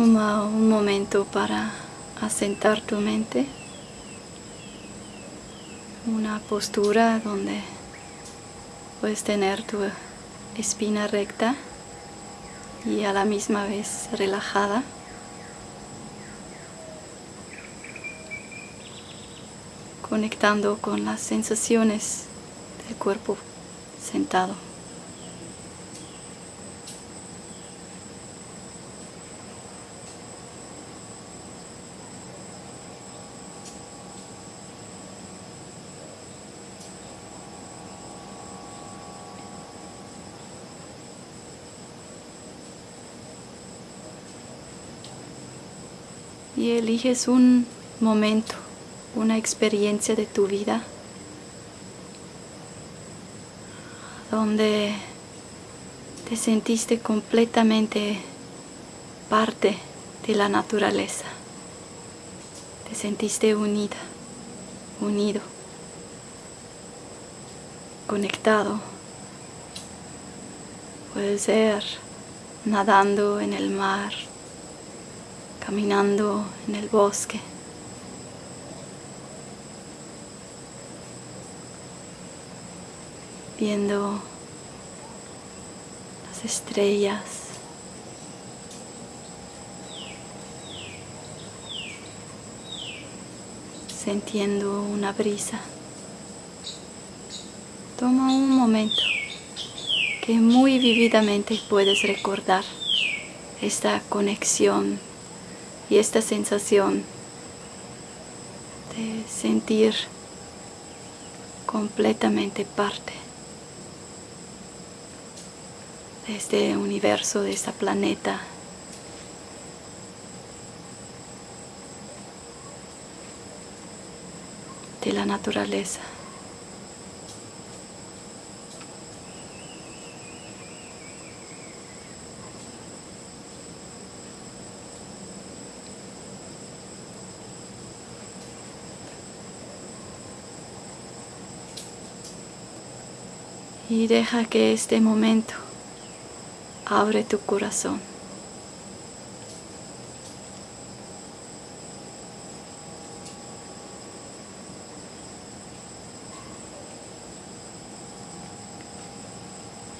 Toma un momento para asentar tu mente. Una postura donde puedes tener tu espina recta y a la misma vez relajada. Conectando con las sensaciones del cuerpo sentado. Y eliges un momento, una experiencia de tu vida donde te sentiste completamente parte de la naturaleza. Te sentiste unida, unido, conectado. Puede ser nadando en el mar, caminando en el bosque. Viendo las estrellas. Sintiendo una brisa. Toma un momento que muy vividamente puedes recordar esta conexión y esta sensación de sentir completamente parte de este universo, de este planeta. de la naturaleza. Y deja que este momento abre tu corazón.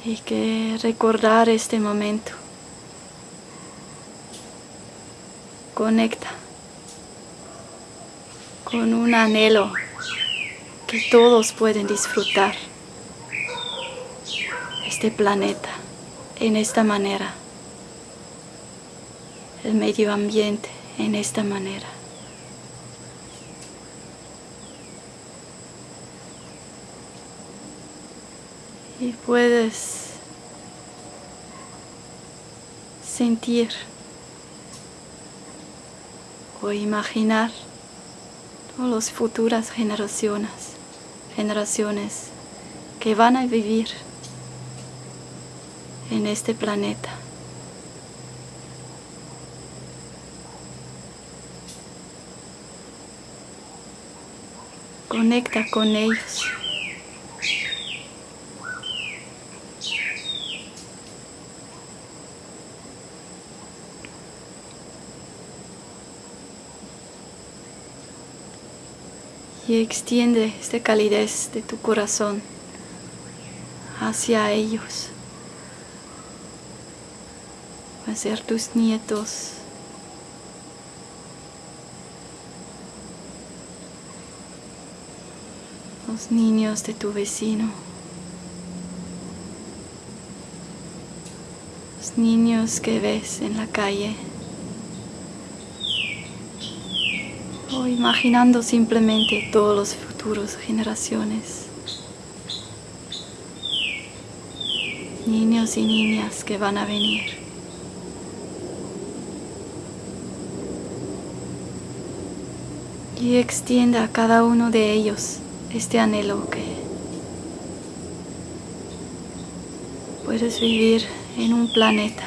Y que recordar este momento conecta con un anhelo que todos pueden disfrutar este planeta en esta manera, el medio ambiente en esta manera. Y puedes sentir o imaginar todas las futuras generaciones, generaciones que van a vivir en este planeta. Conecta con ellos. Y extiende esta calidez de tu corazón hacia ellos. A ser tus nietos. Los niños de tu vecino. Los niños que ves en la calle. O imaginando simplemente todos los futuros generaciones. Niños y niñas que van a venir. Y extienda a cada uno de ellos este anhelo que puedes vivir en un planeta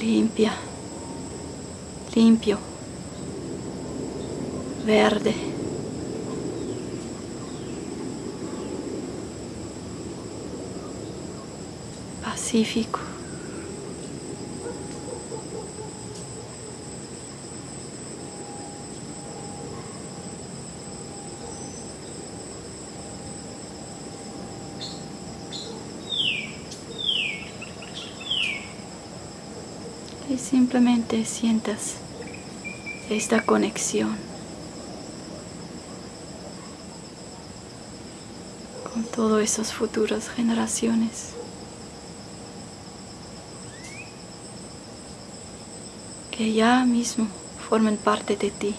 limpia, limpio, verde. Pacífico. y simplemente sientas esta conexión con todas esas futuras generaciones. que ya mismo formen parte de ti.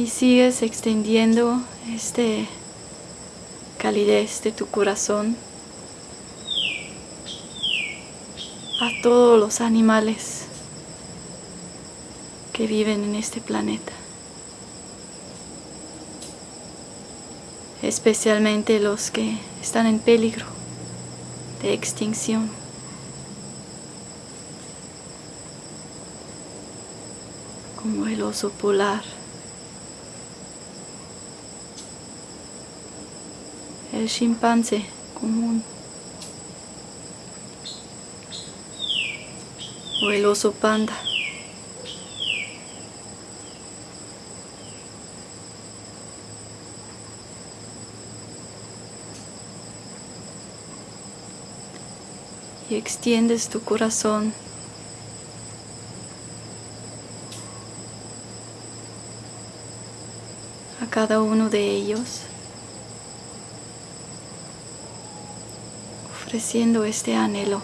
Y sigues extendiendo este calidez de tu corazón a todos los animales que viven en este planeta. Especialmente los que están en peligro de extinción. Como el oso polar. El chimpancé común. O el oso panda. y extiendes tu corazón a cada uno de ellos, ofreciendo este anhelo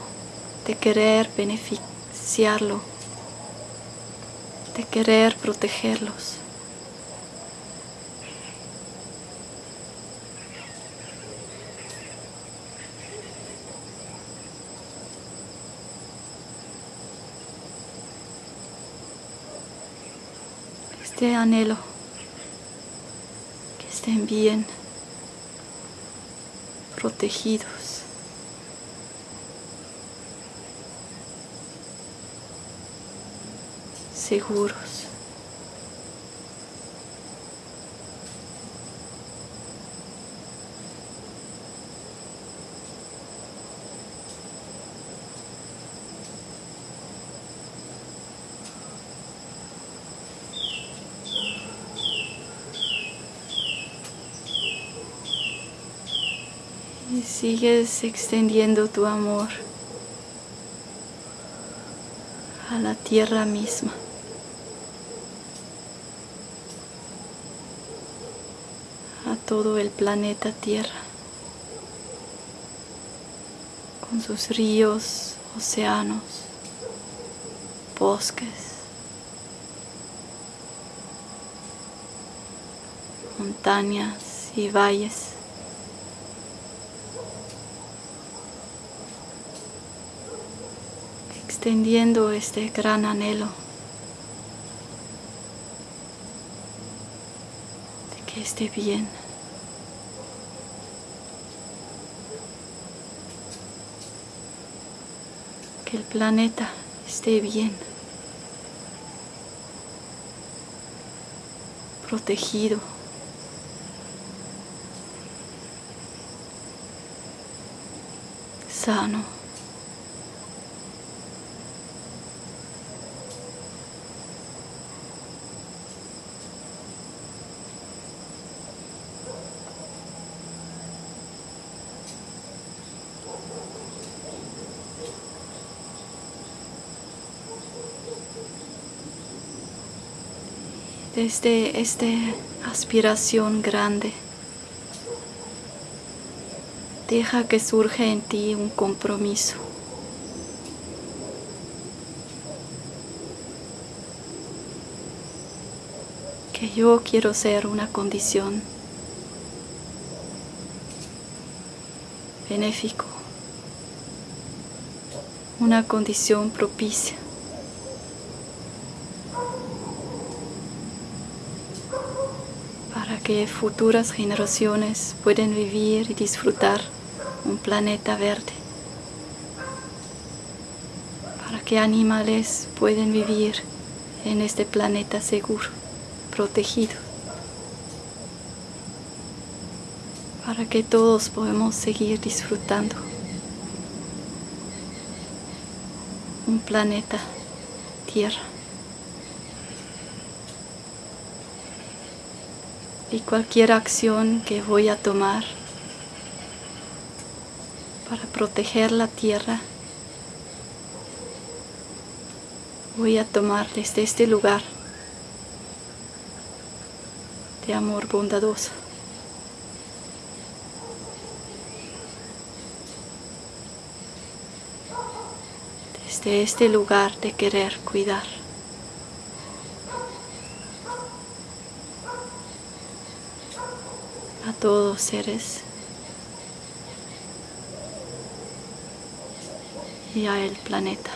de querer beneficiarlo, de querer protegerlos. este anhelo, que estén bien protegidos. Seguros. Y sigues extendiendo tu amor a la tierra misma. Todo el planeta Tierra. Con sus ríos, océanos, bosques, montañas y valles. extendiendo este gran anhelo de que esté bien. Planeta esté bien. Protegido. Sano. Desde esta aspiración grande. Deja que surja en ti un compromiso. Que yo quiero ser una condición benéfico, una condición propicia. Que futuras generaciones pueden vivir y disfrutar un planeta verde, para que animales pueden vivir en este planeta seguro, protegido, para que todos podamos seguir disfrutando un planeta Tierra y cualquier acción que voy a tomar para proteger la tierra, voy a tomar desde este lugar de amor bondadoso. Desde este lugar de querer cuidar. a todos seres y a el planeta.